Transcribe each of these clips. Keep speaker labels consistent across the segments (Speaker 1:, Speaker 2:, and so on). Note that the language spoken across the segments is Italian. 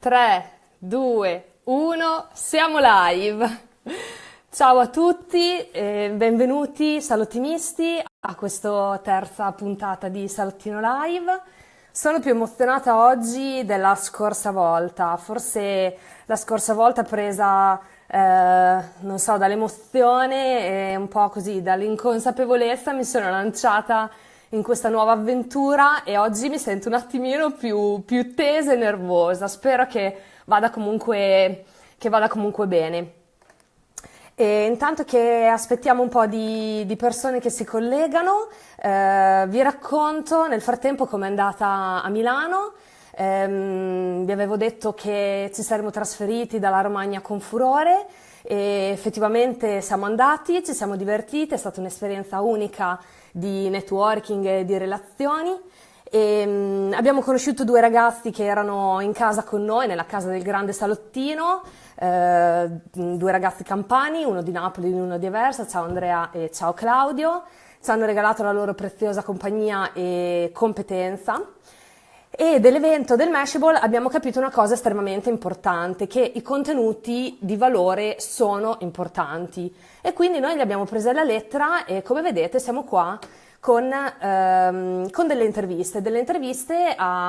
Speaker 1: 3, 2, 1, siamo live! Ciao a tutti e benvenuti salottinisti a questa terza puntata di Salottino Live. Sono più emozionata oggi della scorsa volta, forse la scorsa volta presa, eh, non so, dall'emozione e un po' così dall'inconsapevolezza mi sono lanciata in questa nuova avventura e oggi mi sento un attimino più, più tesa e nervosa. Spero che vada comunque, che vada comunque bene. E intanto che aspettiamo un po' di, di persone che si collegano, eh, vi racconto nel frattempo com'è andata a Milano. Eh, vi avevo detto che ci saremmo trasferiti dalla Romagna con furore e effettivamente siamo andati, ci siamo divertiti, è stata un'esperienza unica di networking e di relazioni. E, um, abbiamo conosciuto due ragazzi che erano in casa con noi, nella casa del grande salottino, eh, due ragazzi campani, uno di Napoli e uno di Aversa, ciao Andrea e ciao Claudio, ci hanno regalato la loro preziosa compagnia e competenza. E dell'evento del Mashable abbiamo capito una cosa estremamente importante, che i contenuti di valore sono importanti. E quindi noi li abbiamo presi alla lettera e come vedete siamo qua con, ehm, con delle interviste, delle interviste a,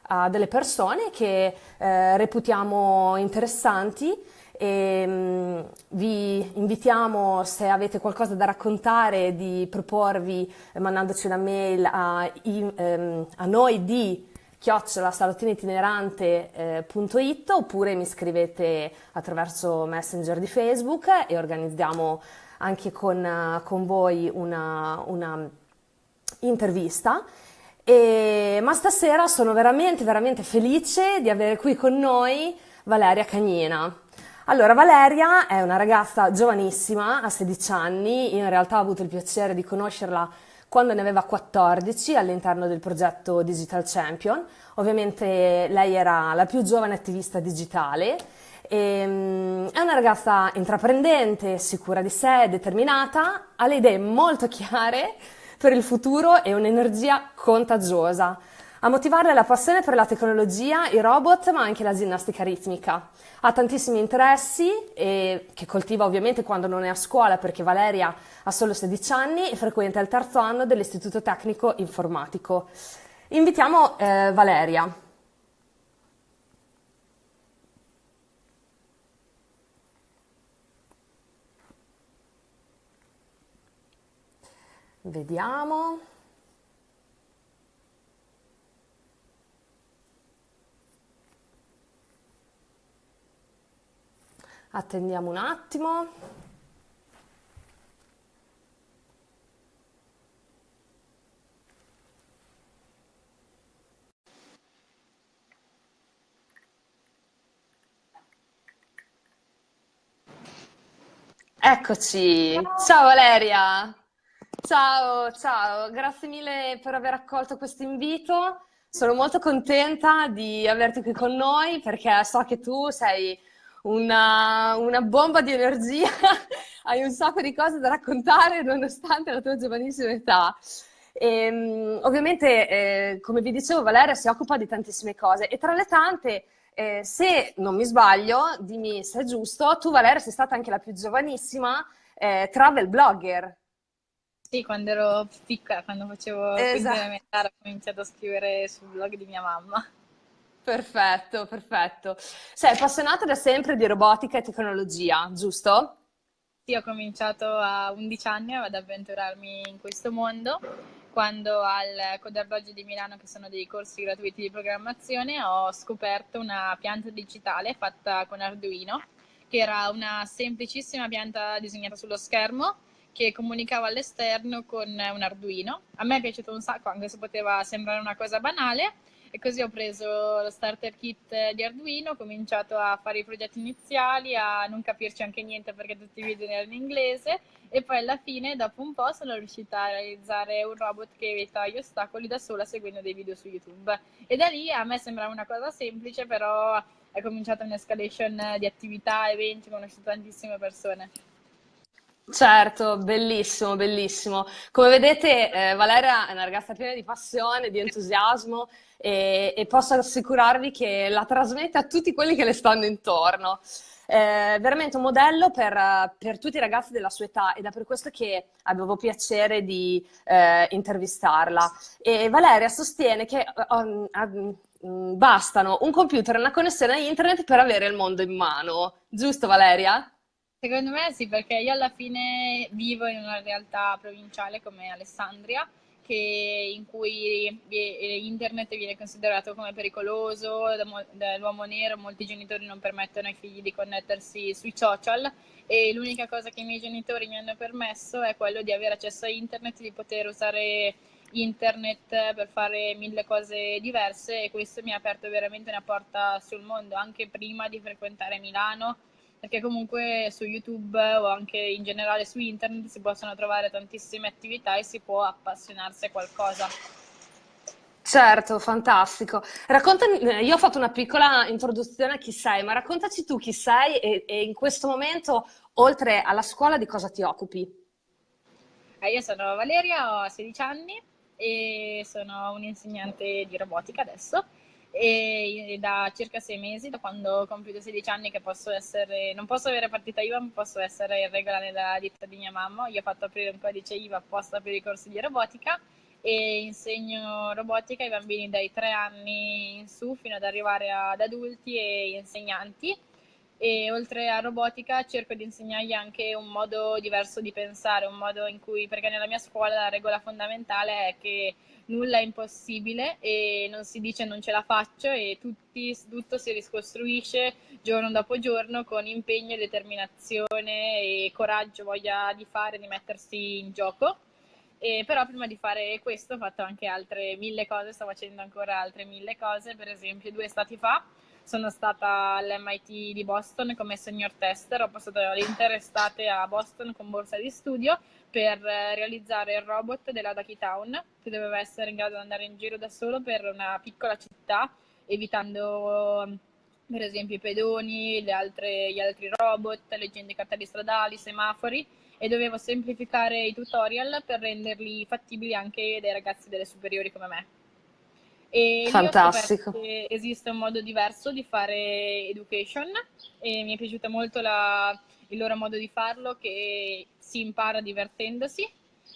Speaker 1: a delle persone che eh, reputiamo interessanti e um, vi invitiamo se avete qualcosa da raccontare di proporvi eh, mandandoci una mail a, ehm, a noi di chiocciolasalottinitinerante.it eh, oppure mi scrivete attraverso Messenger di Facebook e organizziamo anche con, con voi una, una intervista. E, ma stasera sono veramente, veramente felice di avere qui con noi Valeria Cagnina. Allora, Valeria è una ragazza giovanissima, ha 16 anni, io in realtà ho avuto il piacere di conoscerla quando ne aveva 14 all'interno del progetto Digital Champion. Ovviamente lei era la più giovane attivista digitale. E, um, è una ragazza intraprendente, sicura di sé, determinata, ha le idee molto chiare per il futuro e un'energia contagiosa. A motivarle la passione per la tecnologia, i robot, ma anche la ginnastica ritmica. Ha tantissimi interessi e, che coltiva ovviamente quando non è a scuola perché Valeria ha solo 16 anni e frequenta il terzo anno dell'Istituto Tecnico Informatico. Invitiamo eh, Valeria. Vediamo. Attendiamo un attimo. Eccoci, ciao Valeria, ciao, ciao, grazie mille per aver accolto questo invito. Sono molto contenta di averti qui con noi perché so che tu sei una, una bomba di energia, hai un sacco di cose da raccontare nonostante la tua giovanissima età. E, ehm, ovviamente, eh, come vi dicevo, Valeria si occupa di tantissime cose e tra le tante, eh, se non mi sbaglio, dimmi se è giusto, tu Valeria sei stata anche la più giovanissima eh, travel blogger.
Speaker 2: Sì, quando ero piccola, quando facevo esatto. elementare, ho cominciato a scrivere sul blog di mia mamma.
Speaker 1: Perfetto, perfetto. Sei appassionata da sempre di robotica e tecnologia, giusto?
Speaker 2: Sì, ho cominciato a 11 anni ad avventurarmi in questo mondo quando al Coderdoggio di Milano, che sono dei corsi gratuiti di programmazione, ho scoperto una pianta digitale fatta con Arduino, che era una semplicissima pianta disegnata sullo schermo che comunicava all'esterno con un Arduino. A me è piaciuto un sacco, anche se poteva sembrare una cosa banale, e così ho preso lo starter kit di Arduino, ho cominciato a fare i progetti iniziali, a non capirci anche niente perché tutti i video erano in inglese e poi alla fine, dopo un po', sono riuscita a realizzare un robot che evita gli ostacoli da sola seguendo dei video su YouTube. E da lì a me sembrava una cosa semplice, però è cominciata un'escalation di attività, eventi, ho conosciuto tantissime persone.
Speaker 1: Certo, bellissimo, bellissimo. Come vedete, eh, Valeria è una ragazza piena di passione, di entusiasmo e, e posso assicurarvi che la trasmette a tutti quelli che le stanno intorno. È veramente un modello per, per tutti i ragazzi della sua età ed è per questo che avevo piacere di eh, intervistarla. E Valeria sostiene che um, um, bastano un computer e una connessione a internet per avere il mondo in mano. Giusto, Valeria?
Speaker 2: Secondo me sì, perché io alla fine vivo in una realtà provinciale come Alessandria, che, in cui internet viene considerato come pericoloso dall'uomo nero, molti genitori non permettono ai figli di connettersi sui social e l'unica cosa che i miei genitori mi hanno permesso è quello di avere accesso a internet, di poter usare internet per fare mille cose diverse e questo mi ha aperto veramente una porta sul mondo anche prima di frequentare Milano perché comunque su YouTube o anche in generale su internet si possono trovare tantissime attività e si può appassionarsi a qualcosa.
Speaker 1: Certo, fantastico. Raccontami, eh, io ho fatto una piccola introduzione a chi sei, ma raccontaci tu chi sei e, e in questo momento, oltre alla scuola, di cosa ti occupi?
Speaker 2: Eh, io sono Valeria, ho 16 anni e sono un'insegnante di robotica adesso e da circa sei mesi, da quando ho compiuto 16 anni, che posso essere, non posso avere partita IVA, ma posso essere in regola nella ditta di mia mamma. Io ho fatto aprire un codice IVA apposta per i corsi di robotica e insegno robotica ai bambini dai 3 anni in su fino ad arrivare ad adulti e insegnanti. E oltre a robotica cerco di insegnargli anche un modo diverso di pensare, un modo in cui, perché nella mia scuola la regola fondamentale è che nulla è impossibile e non si dice non ce la faccio e tutti, tutto si riscostruisce giorno dopo giorno con impegno, determinazione e coraggio, voglia di fare, di mettersi in gioco. E però prima di fare questo ho fatto anche altre mille cose, sto facendo ancora altre mille cose, per esempio due stati fa sono stata all'MIT di Boston come senior tester, ho passato l'intera estate a Boston con borsa di studio per eh, realizzare il robot della Ducky Town che doveva essere in grado di andare in giro da solo per una piccola città evitando per esempio i pedoni, altre, gli altri robot, leggende cartelli stradali, semafori e dovevo semplificare i tutorial per renderli fattibili anche dai ragazzi delle superiori come me. E
Speaker 1: Fantastico.
Speaker 2: esiste un modo diverso di fare education e mi è piaciuto molto la, il loro modo di farlo che si impara divertendosi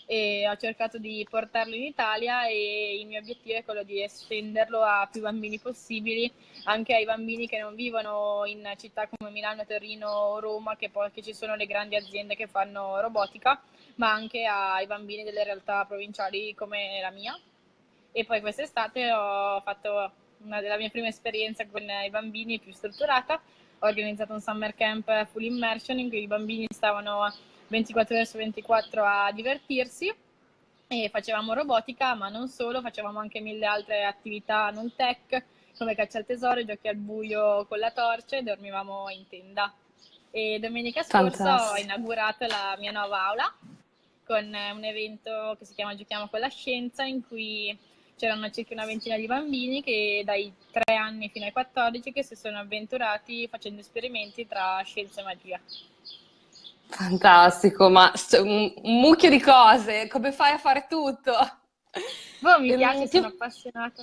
Speaker 2: e ho cercato di portarlo in Italia e il mio obiettivo è quello di estenderlo a più bambini possibili, anche ai bambini che non vivono in città come Milano, Torino o Roma, che poi che ci sono le grandi aziende che fanno robotica, ma anche ai bambini delle realtà provinciali come la mia e poi quest'estate ho fatto una della mie prime esperienze con i bambini più strutturata, ho organizzato un summer camp full immersion in cui i bambini stavano 24 ore su 24 a divertirsi. E facevamo robotica, ma non solo, facevamo anche mille altre attività non tech, come caccia al tesoro, giochi al buio con la torcia e dormivamo in tenda. E domenica scorsa ho inaugurato la mia nuova aula con un evento che si chiama Giochiamo con la scienza, in cui c'erano circa una ventina di bambini che dai 3 anni fino ai 14 che si sono avventurati facendo esperimenti tra scienza e magia.
Speaker 1: Fantastico, ma un, mucchio di cose, come fai a fare tutto?
Speaker 2: Boh, mi piace, ti... sono appassionata.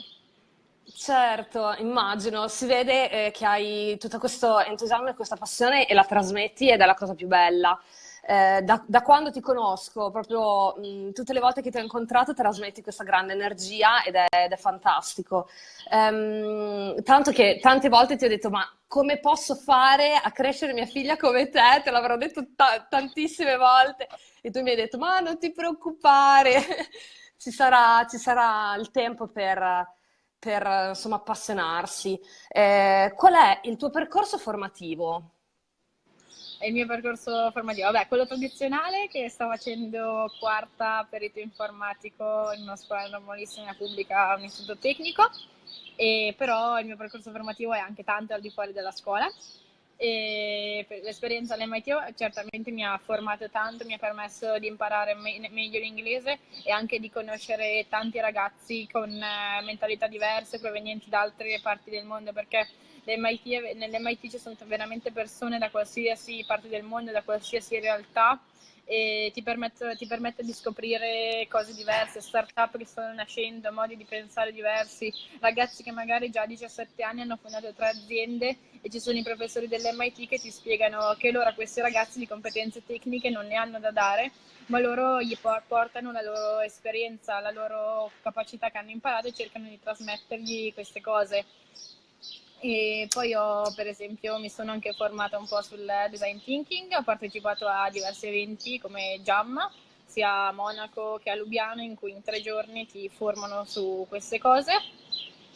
Speaker 1: Certo, immagino, si vede eh, che hai tutto questo entusiasmo e questa passione e la trasmetti ed è la cosa più bella eh, da, da, quando ti conosco, proprio mh, tutte le volte che ti ho incontrato trasmetti questa grande energia ed è, ed è fantastico. Um, tanto che tante volte ti ho detto, ma come posso fare a crescere mia figlia come te? Te l'avrò detto tantissime volte e tu mi hai detto, ma non ti preoccupare, ci, sarà, ci sarà il tempo per per insomma, appassionarsi. Eh, qual è il tuo percorso formativo?
Speaker 2: Il mio percorso formativo. Vabbè, quello tradizionale che sto facendo quarta perito informatico in una scuola normalissima pubblica, un istituto tecnico, e però il mio percorso formativo è anche tanto al di fuori della scuola. E l'esperienza all'MIT certamente mi ha formato tanto, mi ha permesso di imparare me- meglio l'inglese e anche di conoscere tanti ragazzi con eh, mentalità diverse provenienti da altre parti del mondo perché nell'MIT ci sono veramente persone da qualsiasi parte del mondo, da qualsiasi realtà e ti permette, ti permette, di scoprire cose diverse, start-up che stanno nascendo, modi di pensare diversi, ragazzi che magari già a 17 anni hanno fondato tre aziende e ci sono i professori dell'MIT che ti spiegano che loro a questi ragazzi di competenze tecniche non ne hanno da dare, ma loro gli portano la loro esperienza, la loro capacità che hanno imparato e cercano di trasmettergli queste cose. E poi ho, per esempio, mi sono anche formata un po' sul design thinking, ho partecipato a diversi eventi come Jam, sia a Monaco che a Lubiano, in cui in tre giorni ti formano su queste cose.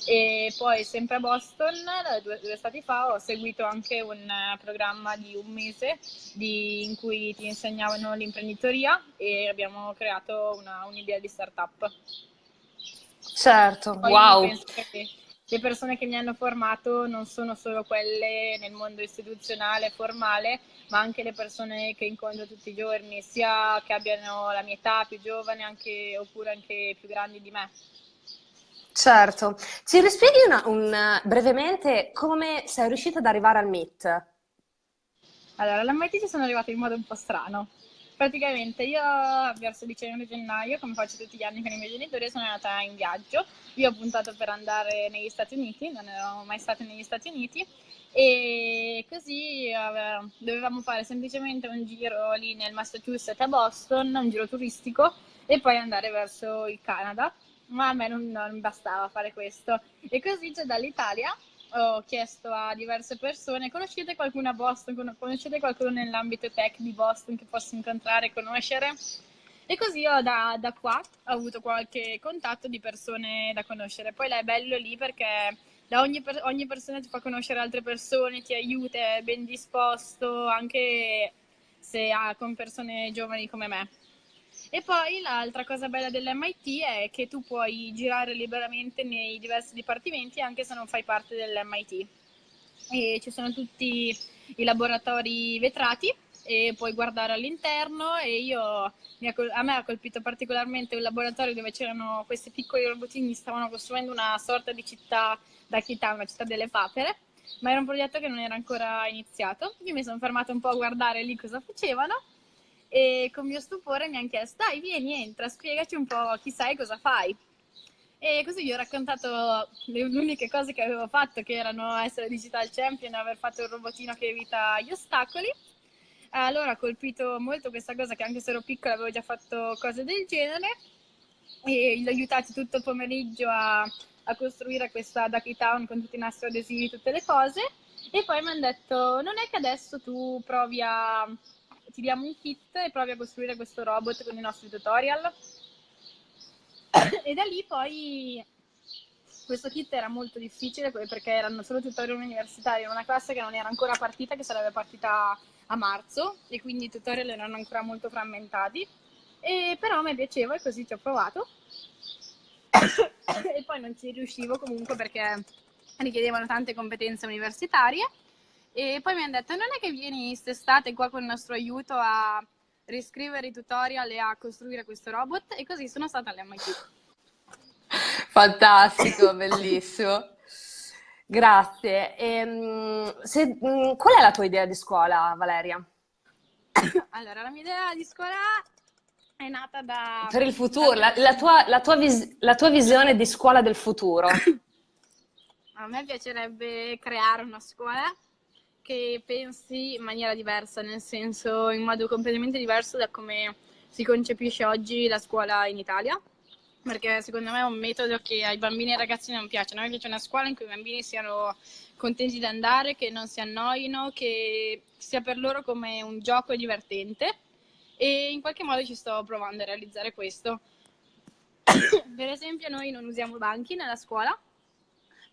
Speaker 2: E poi sempre a Boston, due, due stati fa, ho seguito anche un programma di un mese di, in cui ti insegnavano l'imprenditoria e abbiamo creato una, un'idea di startup.
Speaker 1: Certo, poi wow!
Speaker 2: Le persone che mi hanno formato non sono solo quelle nel mondo istituzionale formale, ma anche le persone che incontro tutti i giorni, sia che abbiano la mia età, più giovane, anche, oppure anche più grandi di me.
Speaker 1: Certo. Ci rispieghi una, un, brevemente come sei riuscita ad arrivare al MIT?
Speaker 2: Allora, alla MIT ci sono arrivata in modo un po' strano. Praticamente io verso dicembre gennaio, come faccio tutti gli anni con i miei genitori, sono andata in viaggio. Io ho puntato per andare negli Stati Uniti, non ero mai stata negli Stati Uniti e così eh, dovevamo fare semplicemente un giro lì nel Massachusetts a Boston, un giro turistico e poi andare verso il Canada. Ma a me non, non bastava fare questo. E così già dall'Italia ho chiesto a diverse persone, conoscete qualcuno a Boston, conoscete qualcuno nell'ambito tech di Boston che posso incontrare e conoscere? E così ho da, da, qua ho avuto qualche contatto di persone da conoscere. Poi è bello lì perché da ogni, ogni persona ti fa conoscere altre persone, ti aiuta, è ben disposto, anche se ha con persone giovani come me. E poi l'altra cosa bella dell'MIT è che tu puoi girare liberamente nei diversi dipartimenti anche se non fai parte dell'MIT. E ci sono tutti i laboratori vetrati e puoi guardare all'interno e io, a me ha colpito particolarmente un laboratorio dove c'erano questi piccoli robotini, stavano costruendo una sorta di città da Chità, una città delle papere, ma era un progetto che non era ancora iniziato. Io mi sono fermata un po' a guardare lì cosa facevano e con mio stupore mi hanno chiesto dai vieni entra spiegaci un po' chi sei cosa fai. E così gli ho raccontato le uniche cose che avevo fatto che erano essere digital champion e aver fatto il robotino che evita gli ostacoli. Allora ha colpito molto questa cosa che anche se ero piccola avevo già fatto cose del genere. E li ho aiutati tutto il pomeriggio a, a costruire questa Ducky Town con tutti i nastri adesivi, tutte le cose. E poi mi hanno detto non è che adesso tu provi a ti diamo un kit e provi a costruire questo robot con i nostri tutorial. e da lì poi questo kit era molto difficile perché erano solo tutorial universitari, era una classe che non era ancora partita, che sarebbe partita a marzo e quindi i tutorial erano ancora molto frammentati. E però mi piaceva e così ci ho provato. e poi non ci riuscivo comunque perché richiedevano tante competenze universitarie e poi mi hanno detto, non è che vieni quest'estate qua con il nostro aiuto a riscrivere i tutorial e a costruire questo robot? E così sono stata all'MIT.
Speaker 1: Fantastico, bellissimo. Grazie. Ehm, se, mm, qual è la tua idea di scuola, Valeria?
Speaker 2: Allora, la mia idea di scuola è nata da...
Speaker 1: Per il futuro, la, la, tua, la, tua vis... la tua visione di scuola del futuro.
Speaker 2: A me piacerebbe creare una scuola che pensi in maniera diversa, nel senso in modo completamente diverso da come si concepisce oggi la scuola in Italia, perché secondo me è un metodo che ai bambini e ai ragazzi non piace. A me piace una scuola in cui i bambini siano contenti di andare, che non si annoino, che sia per loro come un gioco divertente e in qualche modo ci sto provando a realizzare questo. per esempio noi non usiamo banchi nella scuola,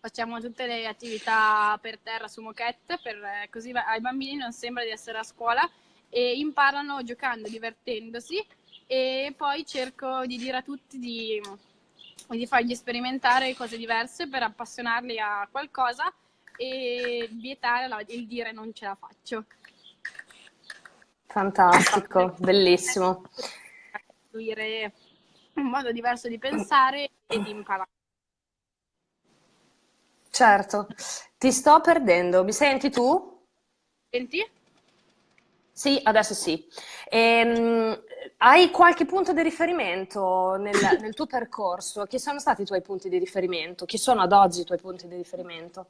Speaker 2: facciamo tutte le attività per terra su moquette, per, eh, così ai bambini non sembra di essere a scuola e imparano giocando, divertendosi e poi cerco di dire a tutti di, di fargli sperimentare cose diverse per appassionarli a qualcosa e vietare la, il dire non ce la faccio.
Speaker 1: Fantastico, bellissimo.
Speaker 2: Un modo diverso di pensare e di imparare.
Speaker 1: Certo, ti sto perdendo. Mi senti tu?
Speaker 2: Senti?
Speaker 1: Sì, adesso sì. Ehm, hai qualche punto di riferimento nel, nel tuo percorso? Chi sono stati i tuoi punti di riferimento? Chi sono ad oggi i tuoi punti di riferimento?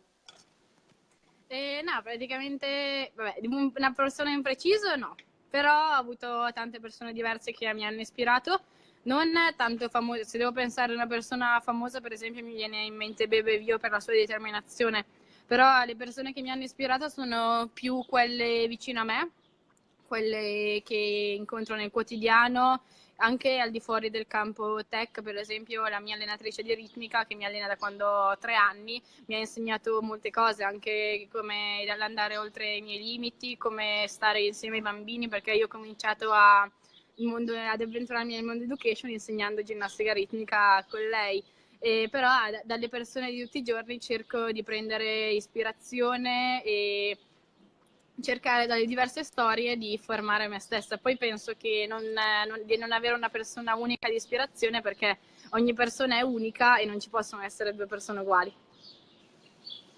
Speaker 2: Eh, no, praticamente, vabbè, una persona in preciso no, però ho avuto tante persone diverse che mi hanno ispirato, non tanto famose, se devo pensare a una persona famosa per esempio mi viene in mente Bebe Vio per la sua determinazione, però le persone che mi hanno ispirato sono più quelle vicino a me, quelle che incontro nel quotidiano, anche al di fuori del campo tech, per esempio la mia allenatrice di ritmica che mi allena da quando ho tre anni mi ha insegnato molte cose, anche come andare oltre i miei limiti, come stare insieme ai bambini, perché io ho cominciato a, mondo, ad avventurarmi nel mondo education insegnando ginnastica ritmica con lei. Eh, però dalle persone di tutti i giorni cerco di prendere ispirazione e cercare dalle diverse storie di formare me stessa. Poi penso che non, non, di non avere una persona unica di ispirazione perché ogni persona è unica e non ci possono essere due persone uguali.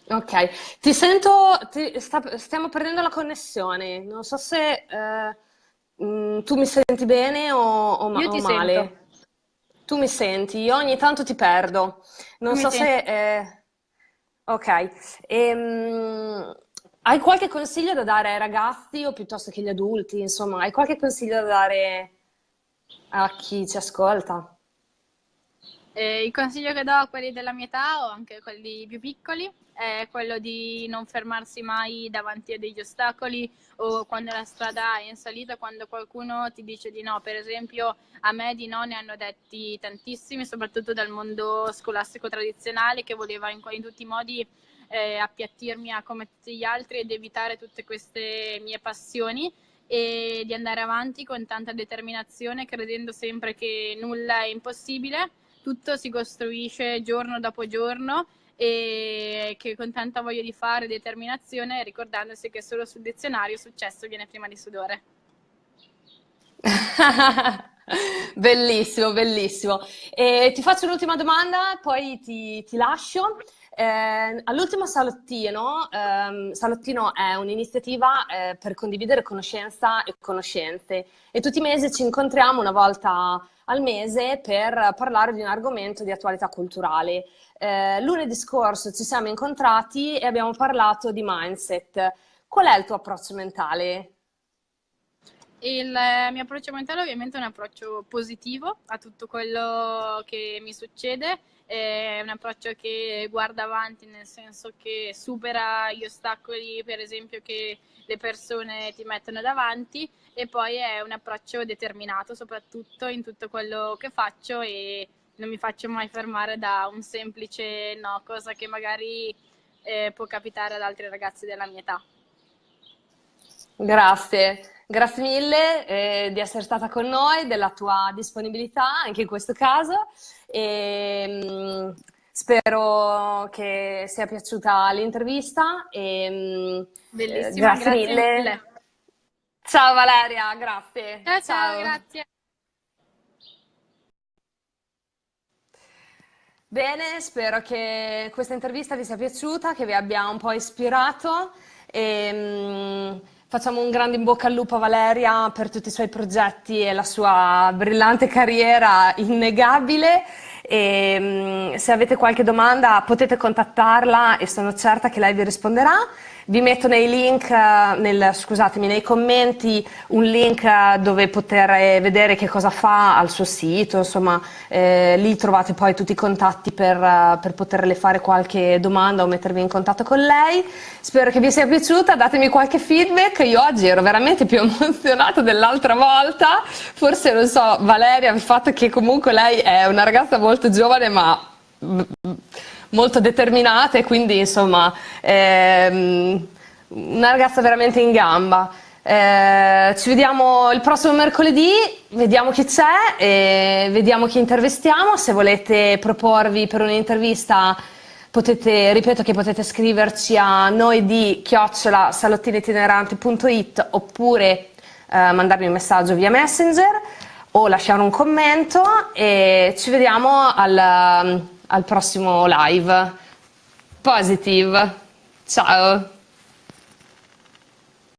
Speaker 1: Ok, ti sento, ti, sta, stiamo perdendo la connessione, non so se eh, mm, tu mi senti bene o, o, ma, o male. Sento. Tu mi senti, io ogni tanto ti perdo, non tu so se... Eh, ok, ehm, hai qualche consiglio da dare ai ragazzi o piuttosto che agli adulti? Insomma, hai qualche consiglio da dare a chi ci ascolta?
Speaker 2: Eh, il consiglio che do a quelli della mia età o anche a quelli più piccoli è quello di non fermarsi mai davanti a degli ostacoli o quando la strada è in salita, quando qualcuno ti dice di no. Per esempio, a me di no ne hanno detti tantissimi, soprattutto dal mondo scolastico tradizionale che voleva in, in tutti i modi eh, appiattirmi a come tutti gli altri ed evitare tutte queste mie passioni e di andare avanti con tanta determinazione, credendo sempre che nulla è impossibile, tutto si costruisce giorno dopo giorno e che con tanta voglia di fare determinazione, ricordandosi che solo sul dizionario successo viene prima di sudore.
Speaker 1: bellissimo, bellissimo. E ti faccio un'ultima domanda, poi ti, ti lascio. Eh, all'ultimo salottino, ehm, Salottino è un'iniziativa eh, per condividere conoscenza e conoscenze e tutti i mesi ci incontriamo una volta al mese per parlare di un argomento di attualità culturale. Eh, lunedì scorso ci siamo incontrati e abbiamo parlato di mindset. Qual è il tuo approccio mentale?
Speaker 2: Il mio approccio mentale ovviamente è un approccio positivo a tutto quello che mi succede è un approccio che guarda avanti nel senso che supera gli ostacoli per esempio che le persone ti mettono davanti e poi è un approccio determinato soprattutto in tutto quello che faccio e non mi faccio mai fermare da un semplice no, cosa che magari eh, può capitare ad altri ragazzi della mia età.
Speaker 1: Grazie. Grazie mille eh, di essere stata con noi, della tua disponibilità anche in questo caso e mh, mm, spero che sia piaciuta l'intervista e
Speaker 2: mh, mm, Bellissima, grazie, grazie mille. mille.
Speaker 1: Ciao Valeria, grazie.
Speaker 2: Ciao, ciao, ciao, grazie.
Speaker 1: Bene, spero che questa intervista vi sia piaciuta, che vi abbia un po' ispirato e, mh, Facciamo un grande in bocca al lupo a Valeria per tutti i suoi progetti e la sua brillante carriera innegabile. E, mm, se avete qualche domanda potete contattarla e sono certa che lei vi risponderà. Vi metto nei link, eh, nel, scusatemi, nei commenti un link eh, dove poter eh, vedere che cosa fa al suo sito, insomma eh, lì trovate poi tutti i contatti per, per poterle fare qualche domanda o mettervi in contatto con lei. Spero che vi sia piaciuta, datemi qualche feedback, io oggi ero veramente più emozionata dell'altra volta, forse non so Valeria, il fatto che comunque lei è una ragazza molto giovane ma molto determinata e quindi insomma ehm, una ragazza veramente in gamba. Eh, ci vediamo il prossimo mercoledì, vediamo chi c'è e vediamo chi intervistiamo. Se volete proporvi per un'intervista potete, ripeto che potete scriverci a noi di chiocciola salottinitinerante.it oppure eh, mandarmi un messaggio via messenger o lasciare un commento e ci vediamo al al prossimo live. Positive. Ciao.